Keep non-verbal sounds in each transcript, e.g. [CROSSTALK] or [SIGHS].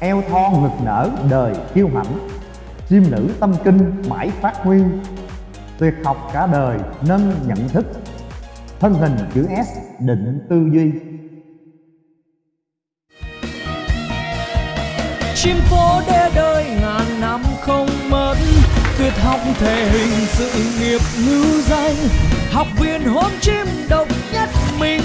eo thon ngực nở đời kiêu hãnh. Chim nữ tâm kinh mãi phát huy. Tuyệt học cả đời nâng nhận thức. Thân hình chữ S định tư duy. Chim phố đê đời ngàn năm không mất. Tuyệt học thể hình sự nghiệp ngữ danh. Học viên hôn chim độc nhất mình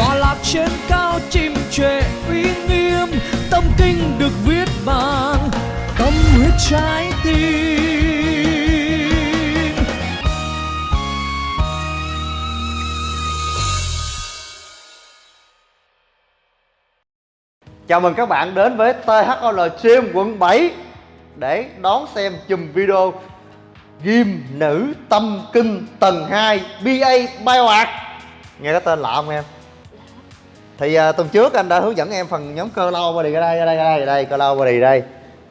tọa lạc trên cao chim trệ uy nghiêm, tâm kinh được viết bằng tâm huyết trái tim Chào mừng các bạn đến với THOL Stream quận 7 Để đón xem chùm video Ghim nữ tâm kinh tầng 2 BA Bioart Nghe cái tên lạ không em? Thì uh, tuần trước anh đã hướng dẫn em phần nhóm cơ lâu body ở đây, ở đây, ở đây, ở đây, cơ lâu body đây.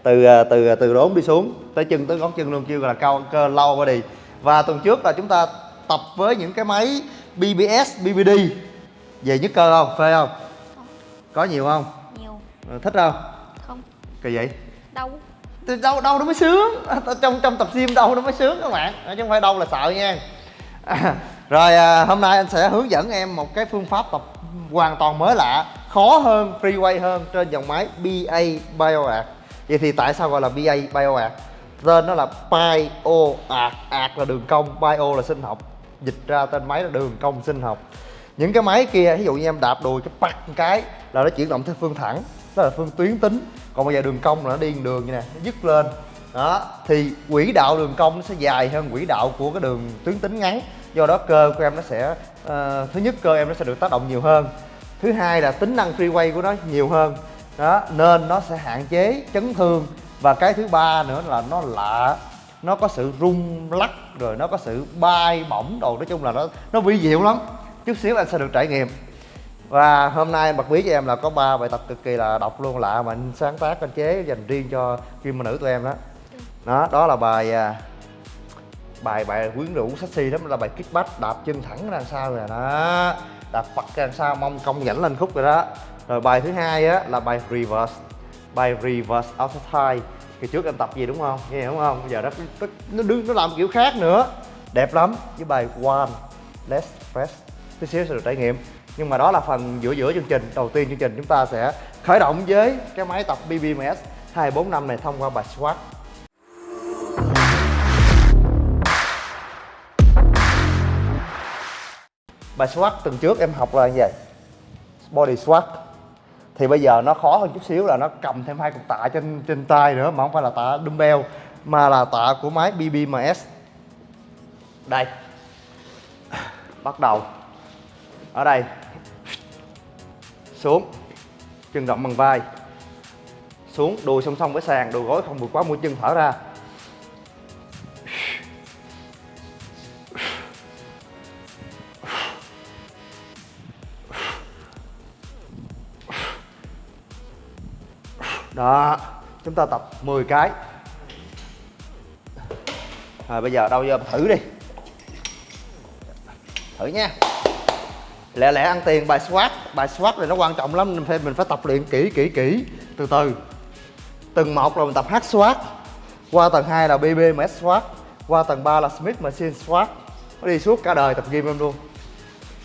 Từ uh, từ từ đốn đi xuống tới chân tới ngón chân luôn kêu là cao cơ lâu body. Và tuần trước là chúng ta tập với những cái máy BBS, BBD về nhức cơ không, phê không? Có nhiều không? nhiều. Ờ, thích không? Không. Kỳ vậy? Đau. Đâu đâu nó mới sướng. À, [LAUGHS] trong trong tập gym đâu nó mới sướng các bạn. À, chứ không phải đâu là sợ nha. À, [LAUGHS] rồi à, hôm nay anh sẽ hướng dẫn em một cái phương pháp tập hoàn toàn mới lạ, khó hơn free hơn trên dòng máy BA BioArt vậy thì tại sao gọi là BA BioArt tên nó là BioArt Art là đường cong, Bio là sinh học. Dịch ra tên máy là đường cong sinh học. Những cái máy kia, ví dụ như em đạp đùi cái bật cái là nó chuyển động theo phương thẳng đó là phương tuyến tính. Còn bây giờ đường cong là nó đi đường như nè nó dứt lên. Đó, thì quỹ đạo đường cong nó sẽ dài hơn quỹ đạo của cái đường tuyến tính ngắn. Do đó cơ của em nó sẽ Ờ, thứ nhất cơ, em nó sẽ được tác động nhiều hơn. Thứ hai là tính năng free của nó nhiều hơn. Đó, nên nó sẽ hạn chế chấn thương. Và cái thứ ba nữa là nó lạ. Nó có sự rung lắc, rồi nó có sự bay bổng đồ. Nói chung là nó nó vi diệu lắm. Chút xíu anh sẽ được trải nghiệm. Và hôm nay bật mí cho em là có ba bài tập cực kỳ là độc luôn, lạ mà anh sáng tác, anh chế dành riêng cho kim nữ tụi em đó. Đó đó là bài à, bài bài quyến rũ sexy lắm là bài kickback đạp chân thẳng ra sau rồi à? đó đạp phật ra sau mông cong nhảnh lên khúc rồi đó. Rồi bài thứ hai á là bài reverse bài reverse outside. Thigh kỳ trước em tập gì đúng không? Nghe đúng không? Bây giờ nó nó nó, đứng, nó làm kiểu khác nữa. Đẹp lắm với bài one less press tí xíu sẽ được trải nghiệm. Nhưng mà đó là phần giữa giữa chương trình. Đầu tiên chương trình chúng ta sẽ khởi động với cái máy tập BBMS 245 này thông qua bài squat bài squat tuần trước em học là như vậy. Body squat thì bây giờ nó khó hơn chút xíu là nó cầm thêm hai cục tạ trên trên tay nữa, mà không phải là tạ dumbbell, mà là tạ của máy BBMS đây. Bắt đầu. Ở đây. Xuống. Chân rộng bằng vai. Xuống, đùi song song với sàn, đùi gối không vượt quá mũi chân thở ra. Đó, chúng ta tập 10 cái. Rồi, bây giờ đâu giờ thử đi. Thử nha. Lẹ lẹ ăn tiền, bài squat bài squat này nó quan trọng lắm mình phải mình phải tập luyện kỹ kỹ kỹ. Từ từ. Tầng một là mình tập hack squat qua tầng 2 là BBMS squat qua tầng 3 là Smith machine squat nó đi suốt cả đời tập gym em luôn.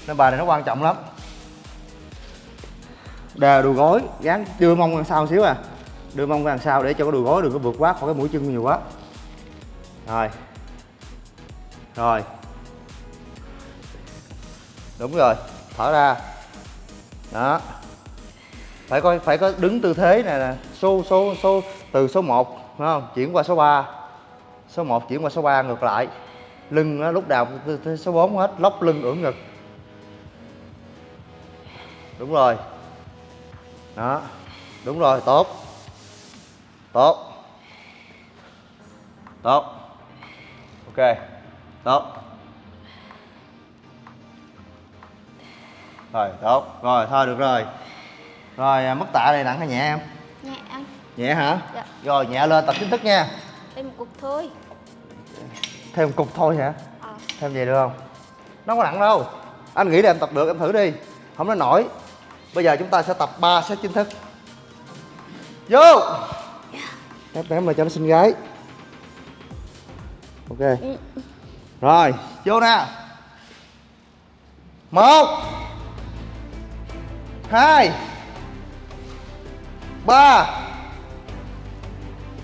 Nên bài này nó quan trọng lắm. Đè đùi gối gán đưa mông ra sau xíu à đưa mông ra đằng sau để cho cái đùi gối đừng có vượt quá khỏi cái mũi chân nhiều quá. Rồi. Rồi. Đúng rồi. Thở ra. Đó. Phải coi phải có đứng tư thế này nè. Số số số từ số 1 phải không? Chuyển qua số 3 số 1 chuyển qua số 3 ngược lại. Lưng đó, lúc nào cũng tư thế số 4 hết. Lóc lưng ưỡn ngực. Đúng rồi. Đó. Đúng rồi tốt tốt. Tốt. Ok. Tốt. Rồi tốt. Rồi thôi được rồi. Rồi à, mức tạ này nặng hay nhẹ em? Nhẹ anh nhẹ hả? Dạ. rồi nhẹ lên tập chính thức nha. Đây một cục thôi. Thêm một cục thôi hả? Ờ. Thêm về được không? Nó không có nặng đâu. Anh nghĩ là em tập được em thử đi. Không nói nổi. Bây giờ chúng ta sẽ tập 3 set chính thức. Vô ép ném lại cho nó xinh gái. Ok. Rồi, vô nè. Một. Hai. Ba.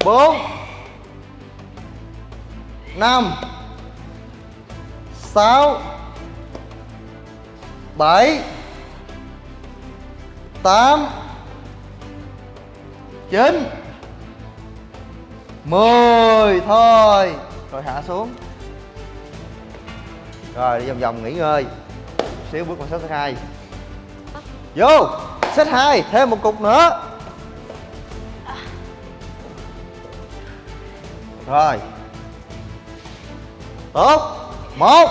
Bốn. Năm. Sáu. Bảy. Tám. Chín mười thôi. Rồi hạ xuống. Rồi, đi vòng vòng nghỉ ngơi. Xíu bước vào set thứ hai. Vô. Set hai, thêm một cục nữa. Rồi. Tốt. Một.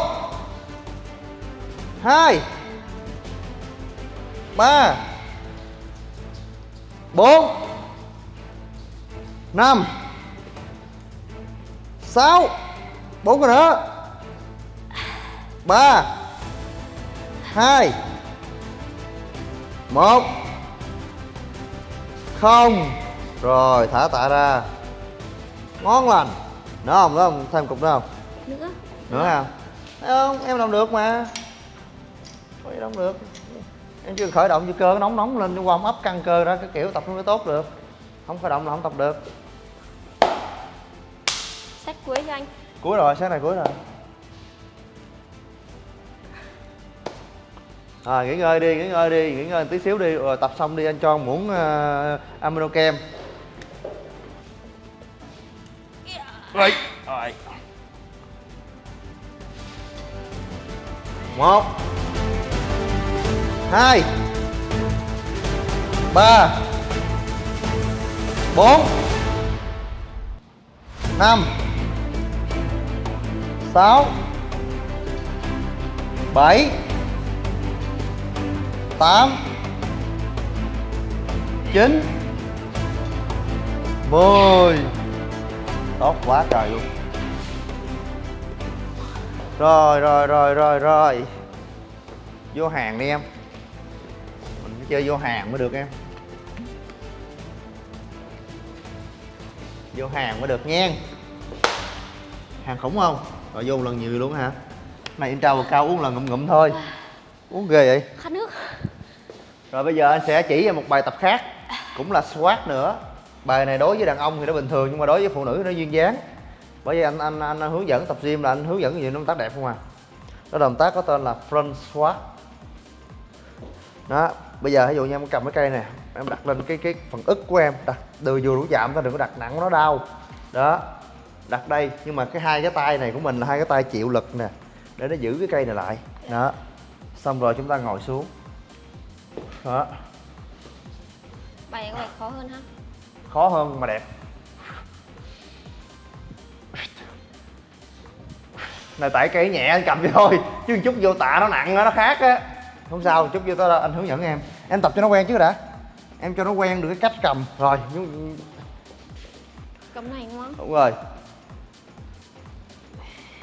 Hai. Ba. Bốn. Năm sáu. Bốn cái nữa ba. Hai. Một. Không. Rồi thả tạ ra. Ngon lành. Nữa không nữa không thêm cục nữa không nữa. Nữa không thấy không? Em làm được mà. Có gì đâu được. Em chưa khởi động cho cơ nó nóng nóng lên cho warm up căng cơ ra cái kiểu tập nó mới tốt được. Không khởi động là không tập được cuối cho anh. Cuối rồi sáng này cuối rồi. À, nghỉ ngơi đi nghỉ ngơi đi nghỉ ngơi tí xíu đi rồi tập xong đi anh cho muỗng uh, amino kem. Rồi. Rồi. Một. Hai. Ba. Bốn. Năm sáu, bảy, tám, chín, mười. Tốt quá, trời luôn. Rồi rồi rồi rồi rồi. Vô hàng đi em. Mình phải chơi vô hàng mới được em. Vô hàng mới được nha. Hàng khủng không? Rồi vô lần nhiều luôn hả? Này intro vào cao uống lần ngụm ngụm thôi. Uống ghê vậy? Khát nước. Rồi bây giờ anh sẽ chỉ cho một bài tập khác cũng là squat nữa. Bài này đối với đàn ông thì nó bình thường nhưng mà đối với phụ nữ nó duyên dáng. Bởi vì anh anh anh hướng dẫn tập gym là anh hướng dẫn nhiều động tác đẹp không à? Đó động tác có tên là front squat. Đó bây giờ ví dụ như em cầm cái cây nè em đặt lên cái cái phần ức của em. Đặt đưa vừa đủ chạm thôi đừng có đặt nặng nó đau. Đó đặt đây. Nhưng mà cái hai cái tay này của mình là hai cái tay chịu lực nè để nó giữ cái cây này lại. Đó. Xong rồi chúng ta ngồi xuống. Đó. Bài này có vẻ khó hơn ha? Khó hơn mà đẹp. Này tại cây nhẹ anh cầm cho thôi chứ một chút vô tạ nó nặng á nó khác á. Không sao một chút vô đó anh hướng dẫn em. Em tập cho nó quen trước đã. Em cho nó quen được cái cách cầm. Rồi cầm này đúng không đúng rồi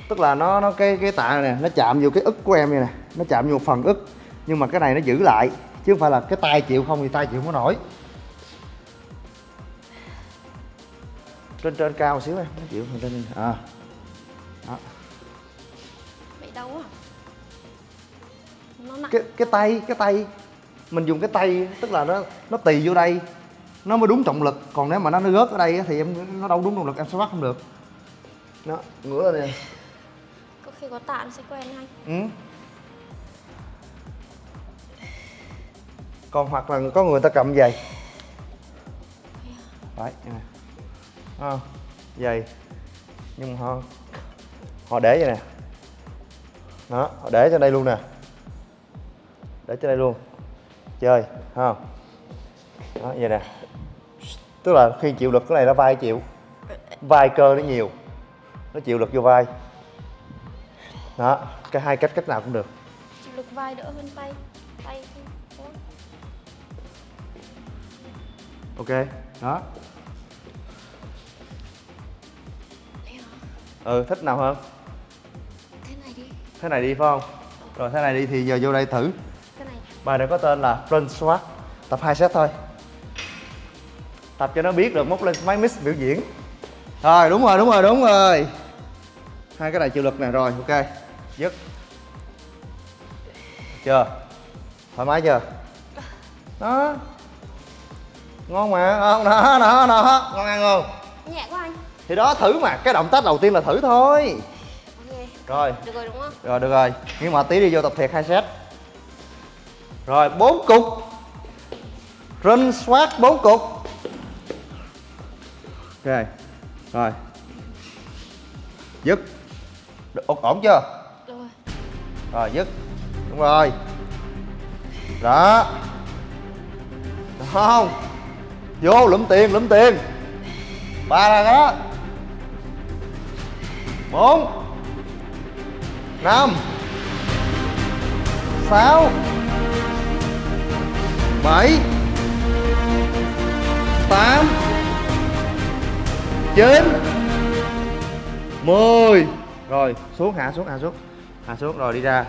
tức là nó nó cái cái tạ này nó chạm vô cái ức của em này nè nó chạm vô phần ức. Nhưng mà cái này nó giữ lại chứ không phải là cái tay chịu không thì tay chịu không có nổi. Trên trên cao xíu em nó chịu trên trên à. Đó. bị đau quá. Nó nặng. Cái cái tay cái tay mình dùng cái tay tức là nó nó tì vô đây nó mới đúng trọng lực. Còn nếu mà nó nó rớt ở đây thì em nó đâu đúng trọng lực em sẽ bắt không được. Đó ngửa lên nè khi có tạ nó sẽ quen anh. Ừ. còn hoặc là có người ta cầm giày. Đấy nè à, giày. Nhưng mà họ họ để vậy nè. Đó họ để cho đây luôn nè. Để cho đây luôn. Chơi không? Đó vậy nè. Tức là khi chịu lực cái này nó vai chịu. Vai cơ nó nhiều. Nó chịu lực vô vai đó cái hai cách cách nào cũng được. Lực vai đỡ hơn tay tay ok đó. Ừ thích nào hơn? Thế này đi. Thế này đi phải không? Rồi thế này đi thì giờ vô đây thử. Thế này. Bài này có tên là front squat tập 2 set thôi. Tập cho nó biết rồi móc lên máy mix biểu diễn. Rồi đúng rồi đúng rồi đúng rồi. Hai cái này chịu lực nè rồi ok dứt. Chưa? Thoải mái chưa? Đó. Ngon mà. Không đó đó đó ngon ăn không? Nhẹ quá anh. Thì đó thử mà. Cái động tác đầu tiên là thử thôi. Ok rồi. Được rồi đúng không? rồi được rồi. Nhưng mà tí đi vô tập thiệt hai set. Rồi bốn cục. Run swat bốn cục. Ok. Rồi. Dứt. Được ổn, chưa rồi, dứt. Đúng rồi. Đó. Được không? Vô, lụm tiền lụm tiền. Ba là đó. Bốn. Năm. Sáu. Bảy. Tám. Chín. Mười. Rồi, xuống, hạ xuống hạ xuống hạ xuống rồi đi ra.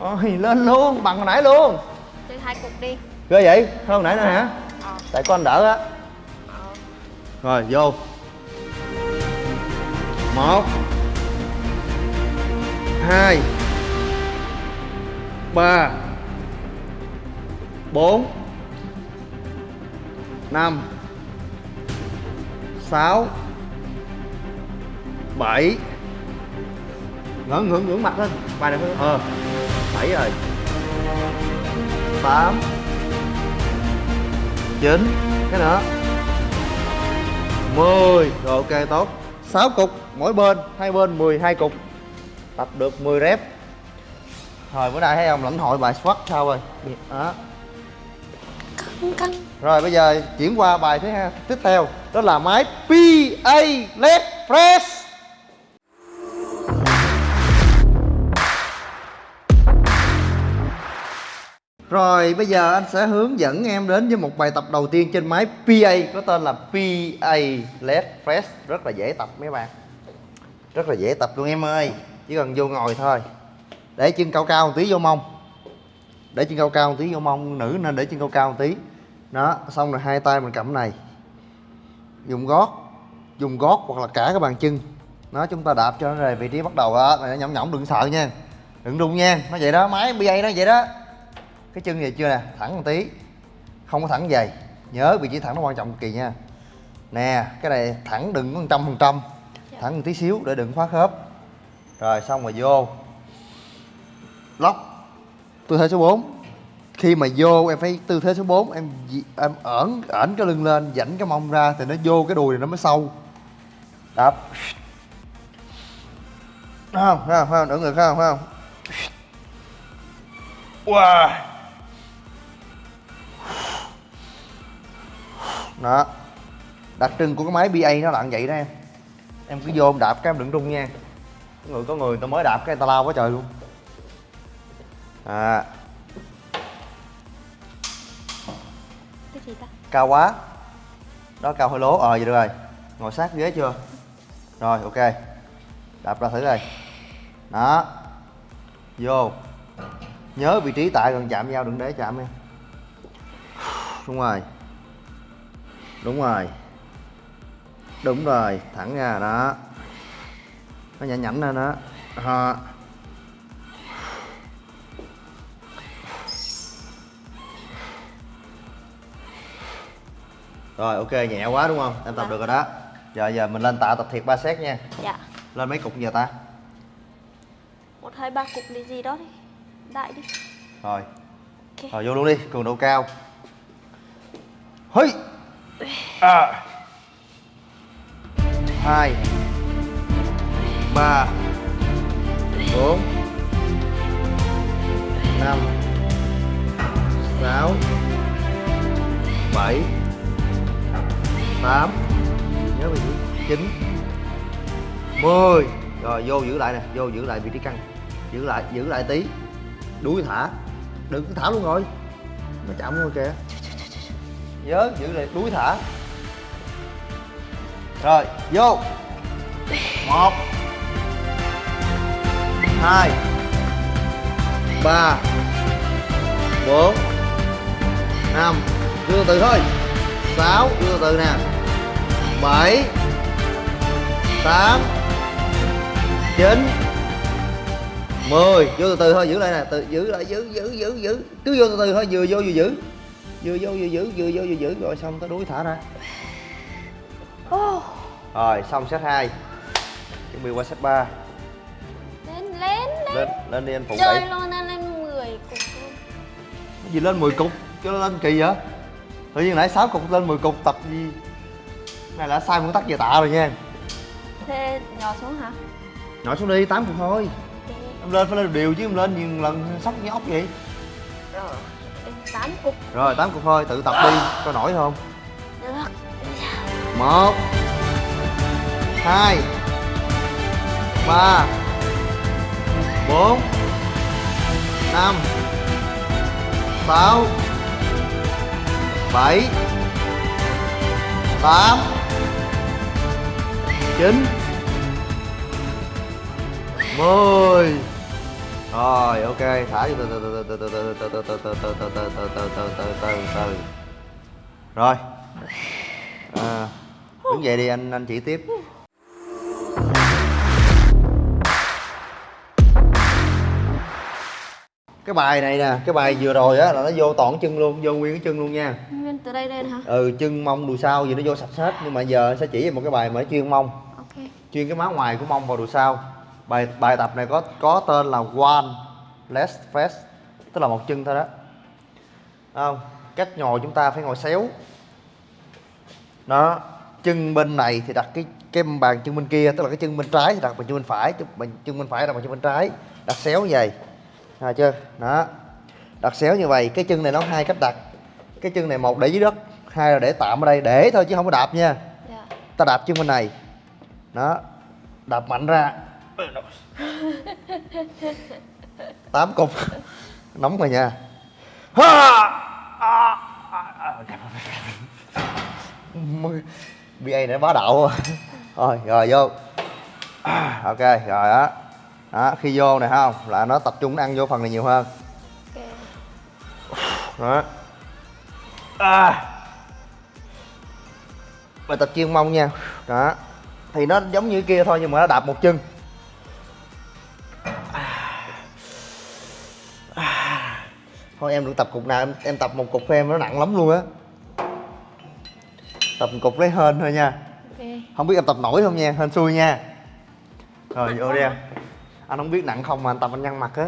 Rồi lên luôn bằng hồi nãy luôn. Chơi hai cục đi. Ghê vậy? Hơn hồi nãy nữa hả? Ờ. Tại con đỡ á. Ờ. Rồi vô. Một. Hai. Ba. Bốn. Năm. Sáu. Bảy ngẩng ngưỡng ngưỡng mặt lên. Bài này phải ờ. Bảy rồi. Tám. Chín. Cái nữa. 10 Rồi ok tốt. 6 cục mỗi bên Hai bên 12 cục. Tập được 10 rep. Rồi bữa nay thấy ông lãnh hội bài squat sao rồi? Đó. Căng căng. Rồi bây giờ chuyển qua bài thứ hai tiếp theo. Đó là máy PA Leg Press Rồi bây giờ anh sẽ hướng dẫn em đến với một bài tập đầu tiên trên máy PA Có tên là PA Leg Press Rất là dễ tập mấy bạn. Rất là dễ tập luôn em ơi. Chỉ cần vô ngồi thôi. Để chân cao cao một tí vô mông. Để chân cao cao một tí vô mông. Nữ nên để chân cao cao một tí. Đó xong rồi hai tay mình cầm này. Dùng gót. Dùng gót hoặc là cả cái bàn chân. Nó chúng ta đạp cho nó về vị trí bắt đầu đó Này, Nhõng nhõng đừng sợ nha. Đừng rung nha. Nó vậy đó máy PA nó vậy đó cái chân vậy chưa nè thẳng một tí. Không có thẳng dày. Nhớ vị trí thẳng nó quan trọng cực kỳ nha. Nè cái này thẳng đừng có một trăm phần trăm. Thẳng một tí xíu để đừng khóa khớp. Rồi xong rồi vô. Lóc. Tư thế số 4 khi mà vô em phải tư thế số 4 em em ẩn ẩn cái lưng lên dãnh cái mông ra thì nó vô cái đùi này nó mới sâu. Đạp không? Không? Không? Đỡ thấy không? Không? Wow đó. Đặc trưng của cái máy BA nó là như vậy đó em. Em cứ vô em đạp cái em đừng rung nha. Người có người ta mới đạp cái người ta lao quá trời luôn. À. Cái gì ta? cao quá. Đó cao hơi lố. Ờ vậy được rồi. Ngồi sát ghế chưa? Rồi ok. Đạp ra thử rồi đó. Vô. Nhớ vị trí tại gần chạm nhau đừng để chạm em. Đúng rồi đúng rồi. Đúng rồi thẳng ra đó. Nó nhảnh nhảnh lên đó. Đó. Rồi ok nhẹ quá đúng không? Em tập Vâng. được rồi đó. Giờ giờ mình lên tạ tập thiệt ba set nha. Dạ. Lên mấy cục giờ ta? Một hai ba cục đi gì đó đi. Đại đi. Rồi. Ok. Rồi vô luôn đi cường độ cao. Hây à. hai. Ba. Bốn. Năm. Sáu. Bảy. Tám. Nhớ vị trí chín. Mười. Rồi, vô giữ lại nè, vô giữ lại vị trí căng. Giữ lại giữ lại tí. Đuôi thả. Đừng thả luôn rồi. Nó chậm luôn kìa nhớ giữ lại đuôi thả. Rồi, vô. Một. Hai. Ba. Bốn. Năm. Từ từ thôi. Sáu. Đưa từ từ nè. Bảy. Tám. Chín. Mười. Vô từ từ thôi, giữ lại nè. Từ, giữ lại, giữ giữ giữ giữ. Cứ vô từ từ thôi, vừa vô, vừa giữ vừa vô vừa giữ vừa vô vừa giữ rồi xong tới đuối thả ra. Ô, rồi xong set 2 chuẩn bị qua set 3 lên lên lên. Lên lên đi anh phụ chơi luôn lên lên 10 cục luôn. Cái gì lên 10 cục? Cho nó lên kỳ vậy? Tự nhiên nãy 6 cục lên 10 cục tập gì? Này là sai nguyên tắc về tạ rồi nha thế nhỏ xuống hả? Nhỏ xuống đi 8 cục thôi. Em lên phải lên đều chứ em lên nhiều lần sốc như ốc vậy. Rồi 8 cục. Rồi 8 cục thôi tự tập đi. Coi nổi không? Được. Một hai ba bốn năm sáu bảy tám chín mười rồi ok thả vô từ từ từ từ từ từ từ từ từ từ từ từ từ từ từ từ từ từ rồi à, đứng dậy đi anh anh chỉ tiếp cái bài này nè cái bài vừa rồi á là nó vô toàn chân luôn vô nguyên cái chân luôn nha nguyên từ đây lên hả ừ chân mông đùi sau gì nó vô sạch hết nhưng mà giờ sẽ chỉ em một cái bài mà nó chuyên mông ok chuyên cái má ngoài của mông vào đùi sau bài bài tập này có có tên là one less fast tức là một chân thôi đó. Không? Cách ngồi chúng ta phải ngồi xéo. Đó chân bên này thì đặt cái cái bàn chân bên kia tức là cái chân bên trái thì đặt bàn chân bên phải chân bàn chân bên phải đặt bàn chân bên trái. Đặt xéo như vậy. À, chưa? Đó. Đặt xéo như vậy cái chân này nó hai cách đặt. Cái chân này một để dưới đất hai là để tạm ở đây. Để thôi chứ không có đạp nha. Dạ. Ta đạp chân bên này. Đó. Đạp mạnh ra [LAUGHS] tám cục. Nóng rồi nha. BA [LAUGHS] này bá đạo rồi rồi vô. [CLEARS THROAT] Ok rồi đó đó khi vô này không là nó tập trung nó ăn vô phần này nhiều hơn. Ok. [SIGHS] Đó. À. bài tập chuyên mông nha. Đó. Thì nó giống như kia thôi nhưng mà nó đạp một chân thôi em được tập cục nào em, em tập một cục với em nó nặng lắm luôn á. Tập một cục lấy hên thôi nha. Ok. Không biết em tập nổi không nha hên xui nha. Rồi vô đi em. Anh không biết nặng không mà anh tập anh nhăn mặt á.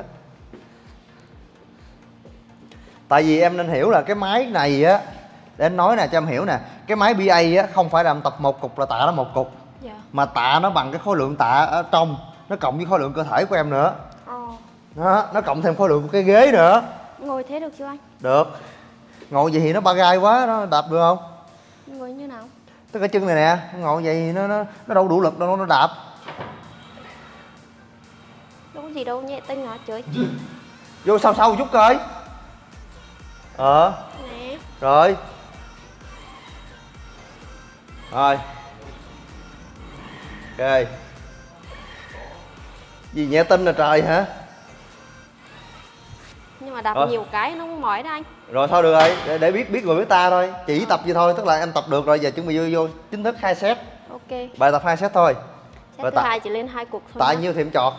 Tại vì em nên hiểu là cái máy này á để anh nói nè cho em hiểu nè. Cái máy BA á không phải là em tập một cục là tạ nó một cục. Dạ. Mà tạ nó bằng cái khối lượng tạ ở trong nó cộng với khối lượng cơ thể của em nữa. Ờ. Đó nó cộng thêm khối lượng của cái ghế nữa ngồi thế được chưa anh? Được. Ngồi vậy thì nó ba gai quá nó đạp được không? Ngồi như nào? Tức cái chân này nè ngồi vậy thì nó nó nó đâu đủ lực đâu nó đạp. Đâu có gì đâu nhẹ tinh hả trời vô sau sau chút coi. Ờ. Nè. Rồi. Rồi. Ok. Gì nhẹ tin là trời hả nhưng mà đạp Ờ. nhiều cái nó không mỏi đó anh. Rồi thôi được rồi. Để, để biết biết người biết ta thôi. Chỉ tập vậy thôi tức là em tập được rồi. Giờ chuẩn bị vô, vô chính thức hai set. Ok. Bài tập hai set thôi. Set Rồi thứ hai chỉ lên hai cục thôi tại nhiêu thì em chọt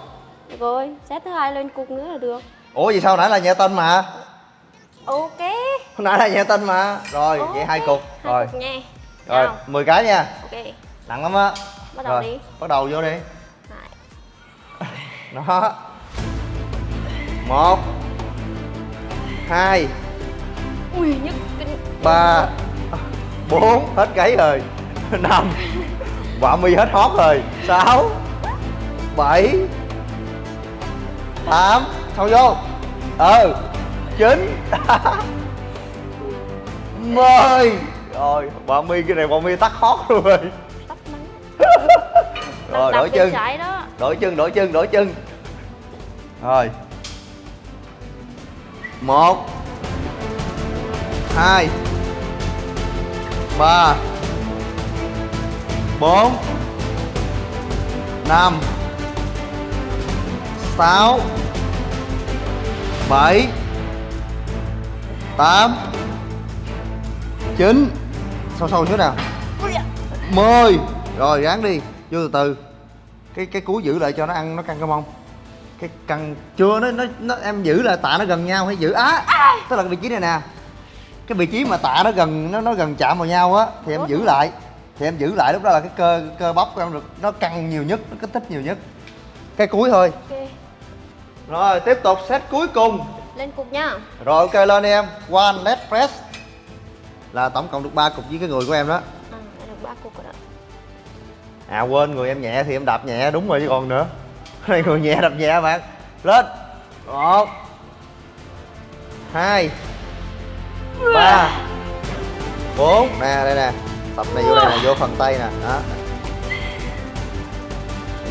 được rồi set thứ hai lên cục nữa là được. Ủa gì sao nãy là nhẹ tin mà? Ok. Nãy là nhẹ tin mà. Rồi vậy hai cục hai rồi. cục nha. Rồi 10 cái nha. Ok. Nặng lắm á. Bắt đầu rồi đi. bắt đầu vô đi. [LAUGHS] Đó. Một hai. Ui kinh ba. Bốn. Hết gáy rồi. [LAUGHS] Năm. Quả mi hết hót rồi. Sáu. Bảy. Tám. Sao vô. Ừ. Chín. [LAUGHS] Mười. Rồi quả mi cái này quả mi tắt hót luôn rồi. [LAUGHS] Rồi đổi chân. đổi chân đổi chân đổi chân. Rồi một. Hai. Ba. Bốn. Năm. Sáu. Bảy. Tám. Chín. Sâu sâu xíu nào? Mười. Rồi gán đi. Vô từ từ. Cái cái cú giữ lại cho nó ăn nó căng cái mông cái căng chưa nó nó, nó em giữ là tạ nó gần nhau hay giữ? Á tức là cái vị trí này nè. Cái vị trí mà tạ nó gần nó nó gần chạm vào nhau á thì em giữ lại. Thì em giữ lại lúc đó là cái cơ cơ bắp của em được nó căng nhiều nhất nó kích thích nhiều nhất. Cái cuối thôi. Ok. Rồi tiếp tục set cuối cùng. Lên cục nhá rồi ok lên đi em. One leg press. Là tổng cộng được ba cục với cái người của em đó. À được ba cục rồi đó. À quên người em nhẹ thì em đạp nhẹ đúng rồi chứ còn nữa này người nhẹ, đập nhẹ bạn. Lên. Một. Hai. Ba. Bốn. Nè, đây nè. Tập này vô đây nè, vô phần tay nè. Đó.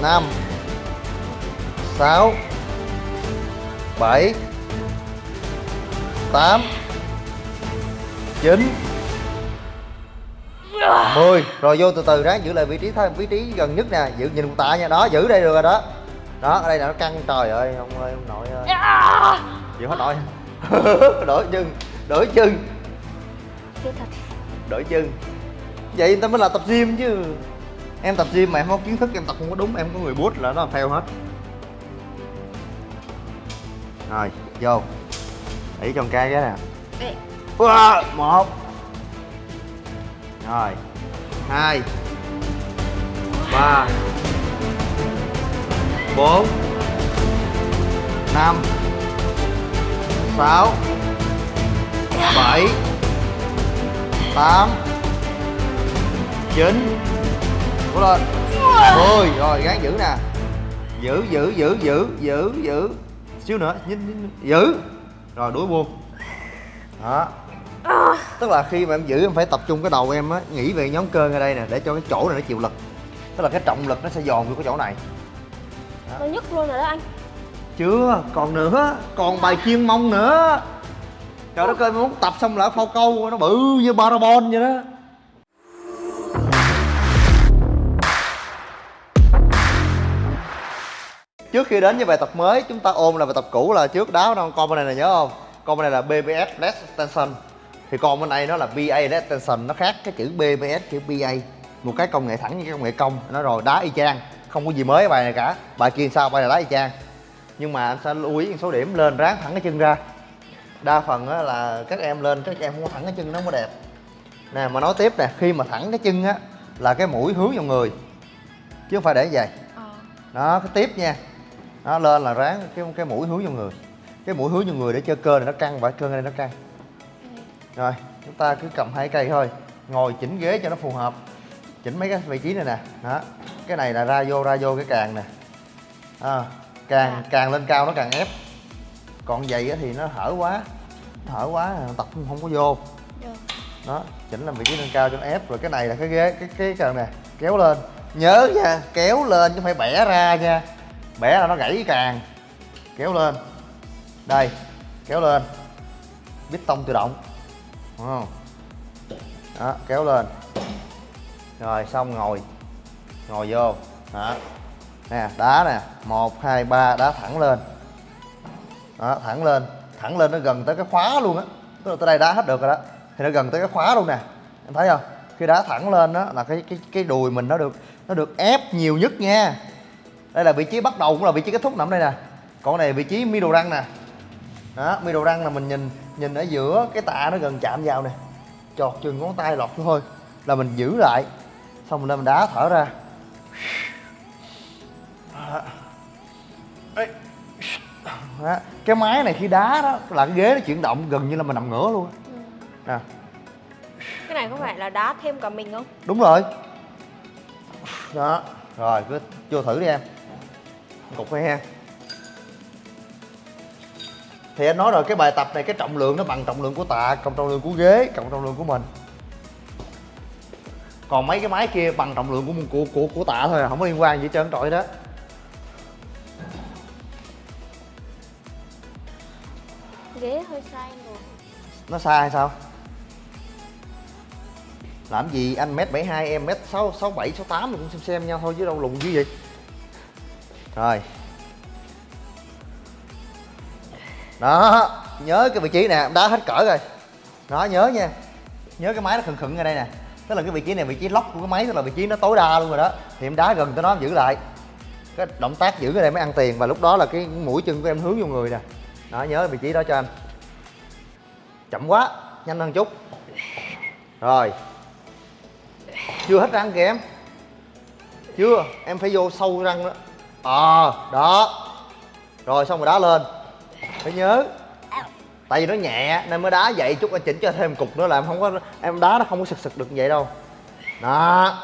Năm. Sáu. Bảy. Tám. Chín. Mười. Rồi vô từ từ ráng giữ lại vị trí thôi vị trí gần nhất nè. Giữ, nhìn tạ nha. Đó, giữ đây được rồi đó đó ở đây là nó căng trời ơi ông ơi ông nội ơi. Chịu hết nổi. [LAUGHS] Đổi chân đổi chân đổi chân vậy người ta mới là tập gym chứ. Em tập gym mà em không có kiến thức em tập không có đúng em có người bút là nó làm theo hết. Rồi vô. Để trong cái cái nè. Wow, một. Rồi hai. Ba bốn năm sáu bảy tám chín. Cố lên. Mười. Rồi gắng giữ nè. Giữ giữ giữ giữ giữ giữ. Xíu nữa nhìn, nhìn, giữ. Rồi đuổi buông. Đó. Tức là khi mà em giữ em phải tập trung cái đầu em á nghĩ về nhóm cơ ngay đây nè để cho cái chỗ này nó chịu lực. Tức là cái trọng lực nó sẽ dồn vô cái chỗ này nó nhức luôn rồi đó anh. Chưa, còn nữa, còn bài chuyên mông nữa. Trời đất ơi, muốn tập xong lại phao câu, nó bự như parabon vậy đó. Trước khi đến với bài tập mới, chúng ta ôm là bài tập cũ là trước đáo đâu con bên này là nhớ không? Con bên này là BBS less tension. Thì con bên này nó là BA less tension, nó khác cái chữ BBS chữ BA một cái công nghệ thẳng như cái công nghệ công, nó rồi, đá y chang không có gì mới bài này cả. Bài kia sao? Bài này đá y chang. Nhưng mà anh sẽ lưu ý một số điểm lên ráng thẳng cái chân ra. Đa phần á, là các em lên các em không có thẳng cái chân nó không có đẹp. Nè mà nói tiếp nè khi mà thẳng cái chân á là cái mũi hướng vào người chứ không phải để vậy. Ờ. Đó cái tiếp nha. Nó lên là ráng cái cái mũi hướng vào người. Cái mũi hướng vào người để cho cơ này nó căng và cơ này nó căng. Rồi chúng ta cứ cầm hai cây thôi. Ngồi chỉnh ghế cho nó phù hợp chỉnh mấy cái vị trí này nè. Đó cái này là ra vô ra vô cái càng nè. À, càng càng lên cao nó càng ép. Còn vậy thì nó hở quá nó hở quá tập không có vô. Được đó chỉnh làm vị trí nâng cao cho nó ép. Rồi cái này là cái ghế cái cái càng nè kéo lên. Nhớ nha kéo lên chứ không phải bẻ ra nha. Bẻ là nó gãy càng. Kéo lên. Đây kéo lên. Bít tông tự động. Đúng không? Đó kéo lên rồi, xong ngồi. Ngồi vô. Đó. Nè, đá nè. Một, hai, ba, đá thẳng lên. Đó, thẳng lên. Thẳng lên nó gần tới cái khóa luôn á. Tức là tới đây đá hết được rồi đó. Thì nó gần tới cái khóa luôn nè. Em thấy không? Khi đá thẳng lên đó là cái cái cái đùi mình nó được nó được ép nhiều nhất nha. Đây là vị trí bắt đầu cũng là vị trí kết thúc nằm đây nè. Còn này vị trí middle răng nè. Đó, middle răng là mình nhìn nhìn ở giữa cái tạ nó gần chạm vào nè. Chọt chừng ngón tay lọt thôi là mình giữ lại xong mình lên mình đá thở ra Ê. Đó. cái máy này khi đá đó là cái ghế nó chuyển động gần như là mình nằm ngửa luôn ừ. nè Cái này có phải là đá thêm cả mình không? đúng rồi đó rồi cứ vô thử đi em cục này ha thì anh nói rồi cái bài tập này cái trọng lượng nó bằng trọng lượng của tạ cộng trọng lượng của ghế cộng trọng lượng của mình còn mấy cái máy kia bằng trọng lượng của của của, của tạ thôi à không có liên quan gì hết trơn trọi đó. Ghế hơi sai rồi nó sai hay sao? Làm gì anh mét 72 em mét sáu sáu bảy sáu tám cũng xem xem nhau thôi chứ đâu lùn dữ vậy. Rồi. Đó nhớ cái vị trí nè đá hết cỡ rồi. Đó nhớ nha. Nhớ cái máy nó khựng khựng ở đây nè tức là cái vị trí này, vị trí lóc của cái máy, tức là vị trí nó tối đa luôn rồi đó. Thì em đá gần tới nó em giữ lại. Cái động tác giữ cái này mới ăn tiền, và lúc đó là cái mũi chân của em hướng vô người nè. Đó, nhớ vị trí đó cho anh chậm quá, nhanh hơn chút. Rồi. Chưa hết răng kìa em. Chưa, em phải vô sâu răng đó. Ờ đó. Rồi, xong rồi đá lên. Phải nhớ tại vì nó nhẹ nên mới đá vậy chút anh chỉnh cho thêm cục nữa là em không có em đá nó không có sực sực được như vậy đâu. Đó.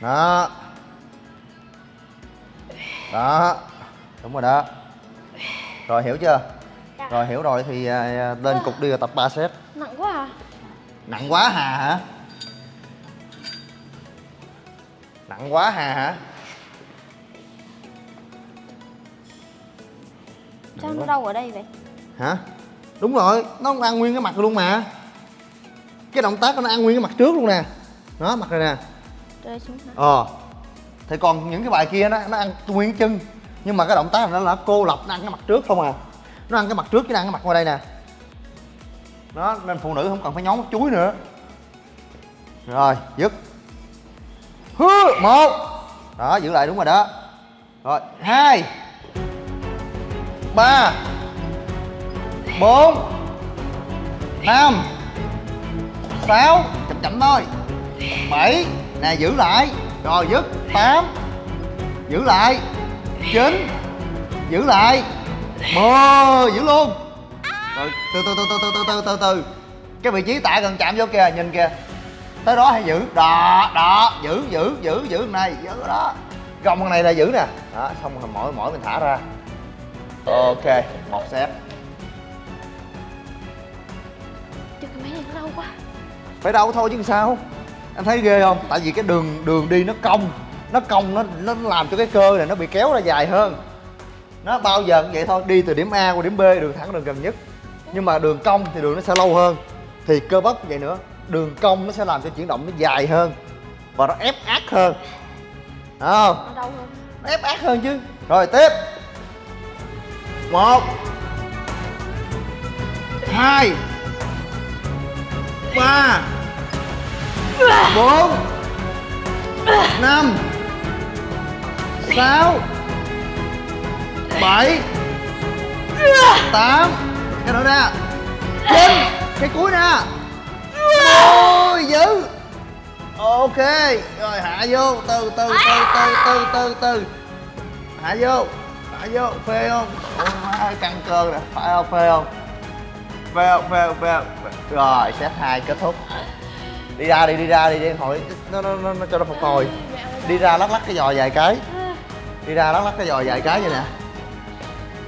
Đó. Đó. Đúng rồi đó. Rồi hiểu chưa? Dạ. rồi hiểu rồi thì à, lên cục đi rồi tập 3 set. Nặng quá à. Nặng quá hà hả? Nặng quá hà hả Sao nó đau ở đây vậy. Hả? Đúng rồi nó ăn nguyên cái mặt luôn mà. Cái động tác nó ăn nguyên cái mặt trước luôn nè. Đó mặt này nè. Rơi xuống hả? Ờ. Thì còn những cái bài kia nó nó ăn nguyên cái chân. Nhưng mà cái động tác này nó là cô lập nó ăn cái mặt trước không à. Nó ăn cái mặt trước chứ nó ăn cái mặt ngoài đây nè. Đó nên phụ nữ không cần phải nhón mắt chuối nữa. Rồi dứt. Hứ một. Đó giữ lại đúng rồi đó. Rồi hai ba. Bốn. Năm. Sáu. Chậm chậm thôi. Bảy. Nè, giữ lại. Rồi, dứt. Tám. Giữ lại. Chín. Giữ lại. Mười. Giữ luôn. Rồi, từ từ từ từ từ từ từ từ từ. Cái vị trí tạ gần chạm vô kìa, nhìn kìa. Tới đó hay giữ? Đó đó. Giữ giữ giữ giữ. Này, giữ đó. Gồng con này là giữ nè. Đó, xong rồi, mỗi mỗi mình thả ra ok một set. Chứ cái máy này nó đau quá. Phải đau thôi chứ sao? Anh thấy ghê không? Tại vì cái đường đường đi nó cong. Nó cong nó nó làm cho cái cơ này nó bị kéo ra dài hơn. Nó bao giờ cũng vậy thôi đi từ điểm a qua điểm b đường thẳng đường gần nhất. Nhưng mà đường cong thì đường nó sẽ lâu hơn. Thì cơ bắp vậy nữa đường cong nó sẽ làm cho chuyển động nó dài hơn. Và nó ép ác hơn. Đúng không? Nó đau hơn. Nó ép ác hơn chứ. Rồi tiếp một. Hai. Ba. Bốn. Năm. Sáu. Bảy. Tám. Cái nữa nè. Chín. Cái cuối nè. Ôi dữ ok. Rồi hạ vô. Từ từ từ từ từ từ từ. Hạ vô hạ vô phê không? Ôi, căng cơ nè phải không phê không? Phê không phê không phê không? Rồi set hai kết thúc. Đi ra đi đi ra đi đi hồi nó nó nó, nó cho nó phục hồi. Đi ra lắc lắc cái giò vài cái. Đi ra lắc lắc cái giò vài cái vậy nè.